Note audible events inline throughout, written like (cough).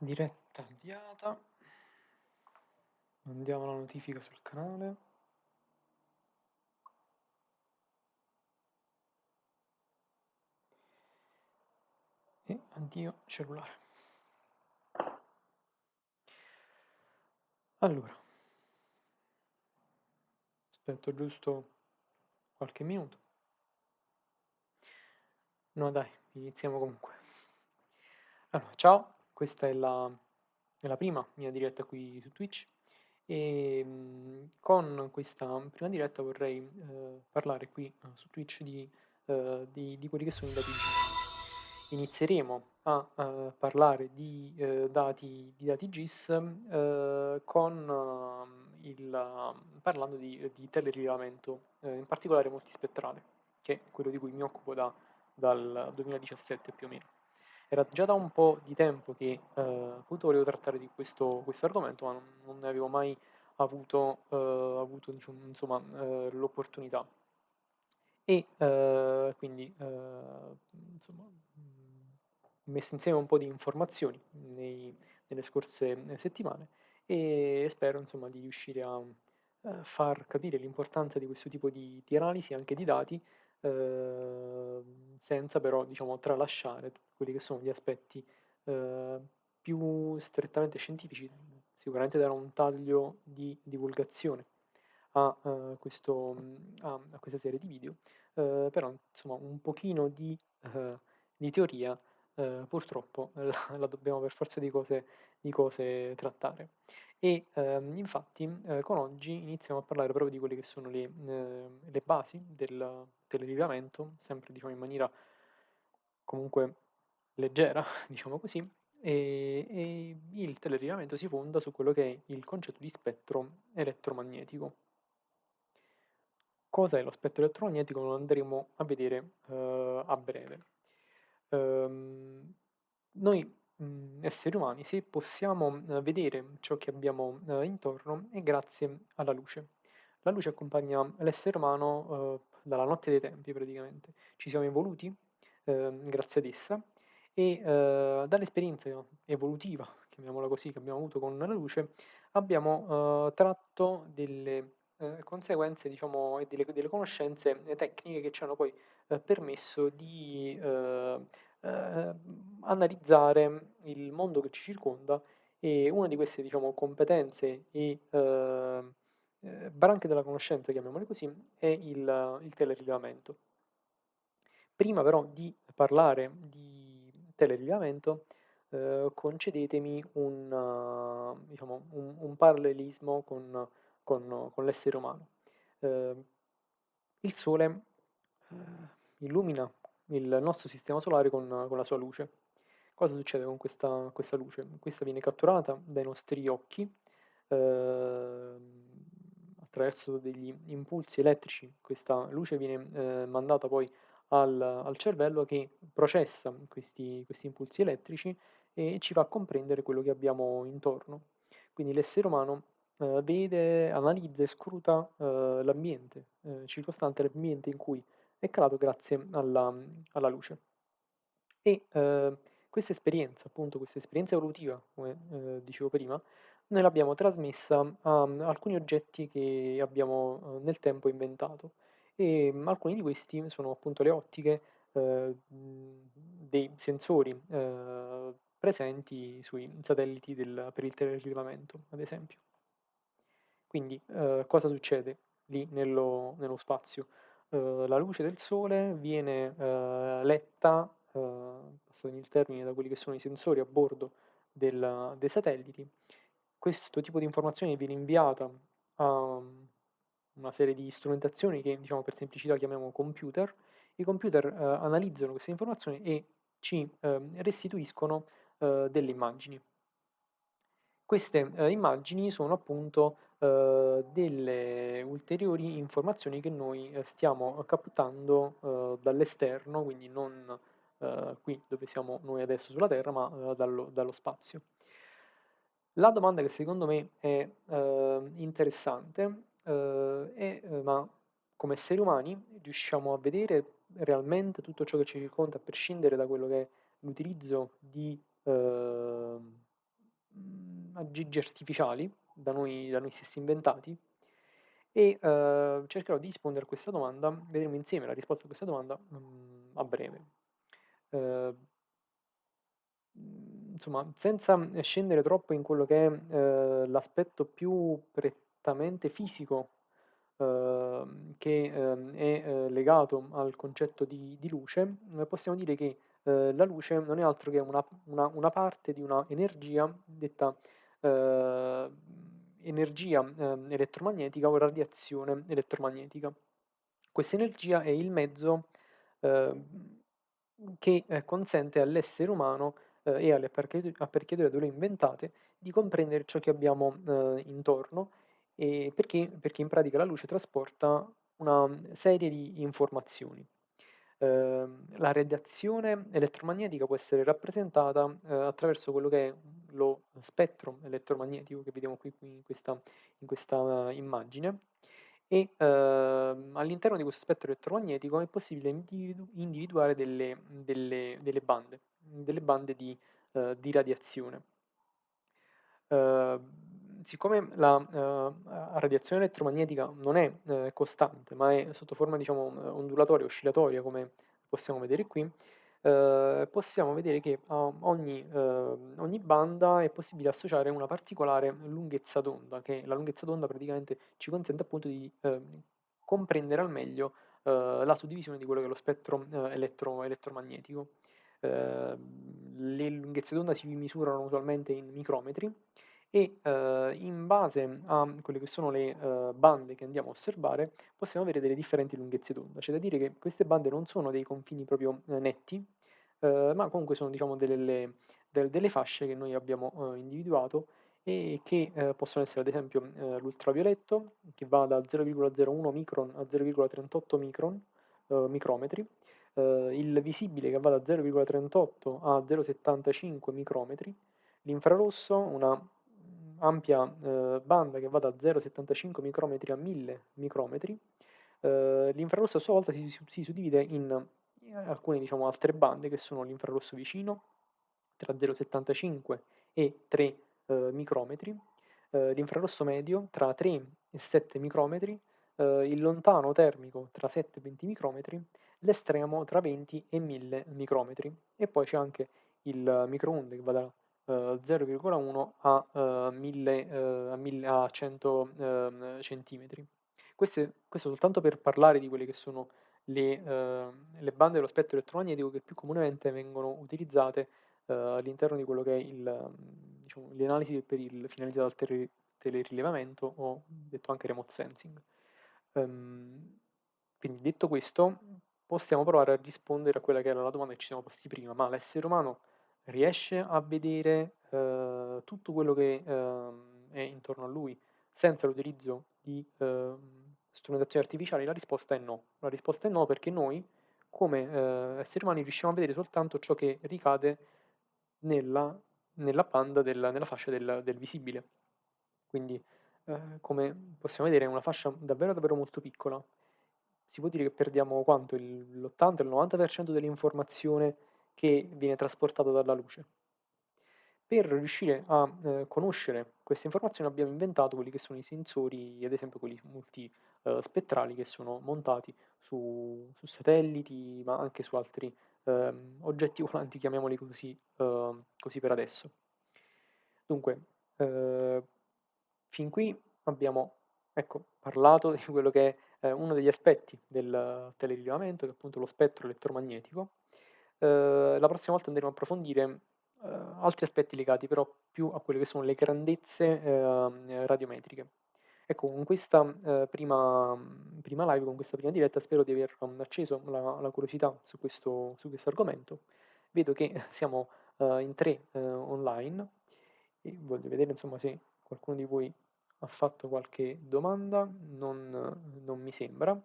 diretta avviata. Mandiamo la notifica sul canale. E addio cellulare. Allora. Aspetto giusto qualche minuto. No dai iniziamo comunque. Allora ciao questa è la, è la prima mia diretta qui su Twitch e mh, con questa prima diretta vorrei eh, parlare qui uh, su Twitch di, uh, di, di, quelli che sono i dati GIS. Inizieremo a uh, parlare di, dati, di dati GIS con il, parlando di, di telerilevamento, in particolare multispettrale, che è quello di cui mi occupo da, dal 2017 più o meno. Era già da un po' di tempo che eh, volevo trattare di questo, questo argomento, ma non, non, ne avevo mai avuto, eh, avuto diciamo, insomma, eh, l'opportunità. E eh, quindi eh, insomma, messo insieme un po' di informazioni nei, nelle scorse settimane e spero insomma, di riuscire a eh, far capire l'importanza di questo tipo di, di analisi, anche di dati, eh, senza però diciamo, tralasciare quelli che sono gli aspetti eh, più strettamente scientifici, sicuramente darò un taglio di divulgazione a, uh, questo, a, a, questa serie di video, uh, però insomma un pochino di, uh, di teoria purtroppo (laughs) la, la, dobbiamo per forza di cose, di cose trattare. E ehm, infatti con oggi iniziamo a parlare proprio di quelle che sono le, le basi del, telerilevamento, sempre diciamo in maniera comunque leggera, (laughs) diciamo così, e, e il telerilevamento si fonda su quello che è il concetto di spettro elettromagnetico. Cosa è lo spettro elettromagnetico? Lo andremo a vedere uh, a breve. Um, noi esseri umani, se possiamo uh, vedere ciò che abbiamo uh, intorno, è grazie alla luce. La luce accompagna l'essere umano dalla notte dei tempi praticamente. Ci siamo evoluti ehm, grazie ad essa e eh, dall'esperienza evolutiva, chiamiamola così, che abbiamo avuto con la luce, abbiamo eh, tratto delle eh, conseguenze diciamo, e delle, delle, conoscenze tecniche che ci hanno poi eh, permesso di eh, analizzare il mondo che ci circonda e una di queste diciamo, competenze e eh, branche della conoscenza, chiamiamole così, è il, il telerilevamento. Prima però di parlare di telerilevamento, eh, concedetemi un, uh, diciamo, un, un, parallelismo con, con, con l'essere umano. Eh, il Sole eh, illumina il nostro sistema solare con, con, la sua luce. Cosa succede con questa, questa luce? Questa viene catturata dai nostri occhi, eh, attraverso degli impulsi elettrici questa luce viene eh, mandata poi al, al, cervello che processa questi, questi, impulsi elettrici e ci fa comprendere quello che abbiamo intorno. Quindi l'essere umano eh, vede, analizza e scruta eh, l'ambiente eh, circostante, l'ambiente in cui è calato grazie alla, alla luce. E eh, questa esperienza, appunto questa esperienza evolutiva, come eh, dicevo prima, noi l'abbiamo trasmessa a alcuni oggetti che abbiamo eh, nel tempo inventato e mm, alcuni di questi sono appunto le ottiche eh, dei sensori eh, presenti sui satelliti del, per il telerilevamento, ad esempio. Quindi eh, cosa succede lì nello, nello spazio? Eh, la luce del Sole viene eh, letta, passatemi il termine, da quelli che sono i sensori a bordo del, dei satelliti questo tipo di informazione viene inviata a una serie di strumentazioni che diciamo per semplicità chiamiamo computer, i computer eh, analizzano queste informazioni e ci eh, restituiscono eh, delle immagini. Queste eh, immagini sono appunto eh, delle ulteriori informazioni che noi eh, stiamo captando dall'esterno, quindi non qui dove siamo noi adesso sulla Terra, ma dallo, dallo spazio. La domanda che secondo me è eh, interessante eh, è eh, ma come esseri umani riusciamo a vedere realmente tutto ciò che ci circonda a prescindere da quello che è l'utilizzo di, mhmm, aggiggi artificiali da noi da noi stessi inventati e, uhm, cercherò di rispondere a questa domanda, vedremo insieme la risposta a questa domanda, mhmm, a breve. Mhmm, insomma, senza, scendere troppo in quello che è, uhm, l'aspetto più prettamente fisico, uhm, che, uhm, è, uhm, legato al concetto di di luce, uhm, possiamo dire che, la luce non è altro che una una una parte di una energia detta, energia, uhm, elettromagnetica o radiazione elettromagnetica. Questa energia è il mezzo, uhm, che, ehm, consente all'essere umano, uhm, e alle apparecchiature da lui inventate, di comprendere ciò che abbiamo, uhm, intorno, perché perché in pratica la luce trasporta una, serie di informazioni. Uhm, la radiazione elettromagnetica può essere rappresentata, uhm, attraverso quello che è lo spettro elettromagnetico che vediamo qui qui in questa in questa immagine e, uhm, all'interno di questo spettro elettromagnetico è possibile individu individuare delle delle delle bande, delle bande di uhm, di radiazione. Uhm, siccome la, a radiazione elettromagnetica non è, uhm, costante, ma è sotto forma diciamo, ondulatoria, oscillatoria come possiamo vedere qui, uhm, possiamo vedere che a ogni uhm, ogni banda è possibile associare una particolare lunghezza d'onda, che la lunghezza d'onda praticamente ci consente appunto di, uhm, comprendere al meglio, uhm, la suddivisione di quello che è lo spettro, uhm, elettro elettromagnetico. Uhm, le lunghezze d'onda si misurano usualmente in micrometri e, uhm, in base a quelle che sono le, uhm, bande che andiamo a osservare, possiamo avere delle differenti lunghezze d'onda. C'è da dire che queste bande non sono dei confini proprio, uhm, netti, ma comunque sono diciamo delle del delle fasce che noi abbiamo, individuato e che, uhm, possono essere ad esempio, uhm, l'ultravioletto che va da 0,01 micron a 0,38 micron uhm, micrometri, il visibile che va da 0,38 a 0,75 micrometri, l'infrarosso, una, ampia, uhm, banda che va da 0,75 micrometri a 1000 micrometri. Uhm, l'infrarosso a sua volta si si suddivide in alcune diciamo altre bande che sono l'infrarosso vicino, tra 0,75 e 3, uhm, micrometri, uhm, l'infrarosso medio tra 3 e 7 micrometri, il lontano termico tra 7 e 20 micrometri, l'estremo tra 20 e 1000 micrometri. E poi c'è anche il microonde che va da, 0,1 a, uhm, 1000 uhm, a 1000 a 100, uhm, centimetri. Queste questo soltanto per parlare di quelle che sono le, uhm, le bande dello spettro elettromagnetico che più comunemente vengono utilizzate, all'interno di quello che è il diciamo le analisi per il finalizzato al tele telerilevamento o detto anche remote sensing. Uhm, quindi detto questo, possiamo provare a rispondere a quella che era la domanda che ci siamo posti prima: ma l'essere umano riesce a vedere, uhm, tutto quello che, uhm, è intorno a lui senza l'utilizzo di, uhm, strumentazioni artificiali? La risposta è no. La risposta è no perché noi come, uhm, esseri umani riusciamo a vedere soltanto ciò che ricade nella nella banda del nella fascia del del visibile. Quindi, uhm, come possiamo vedere è una fascia davvero, davvero molto piccola. Si può dire che perdiamo quanto? Il l'80, il 90% dell'informazione che viene trasportata dalla luce. Per riuscire a, uhm, conoscere queste informazioni abbiamo inventato quelli che sono i sensori, ad esempio quelli multi uhm, spettrali che sono montati su su satelliti, ma anche su altri, uhm, oggetti (laughs) volanti, chiamiamoli così, uhm, così per adesso. Dunque, uhm, fin qui abbiamo, ecco, parlato di quello che è, ehm, uno degli aspetti del telerilevamento, che è appunto lo spettro elettromagnetico. Uhm, la prossima volta andremo a approfondire, uhm, altri aspetti legati però più a quelle che sono le grandezze, uhm, radiometriche. Ecco, con questa, uhm, prima prima live, con questa prima diretta spero di aver, acceso la la curiosità su questo su questo argomento. Vedo che (laughs) siamo, uhm, in 3, uhm, online e voglio vedere insomma se qualcuno di voi ha fatto qualche domanda, non non mi sembra.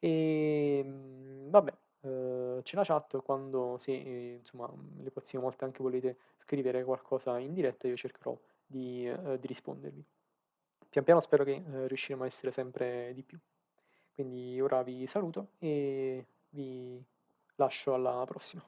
Ehm, vabbè, uhm, c'è la chat quando se, insomma, le prossime volte anche volete scrivere qualcosa in diretta io cercherò di, uhm, di rispondervi. Pian piano spero che, uhm, riusciremo a essere sempre di più. Quindi ora vi saluto e vi lascio alla prossima.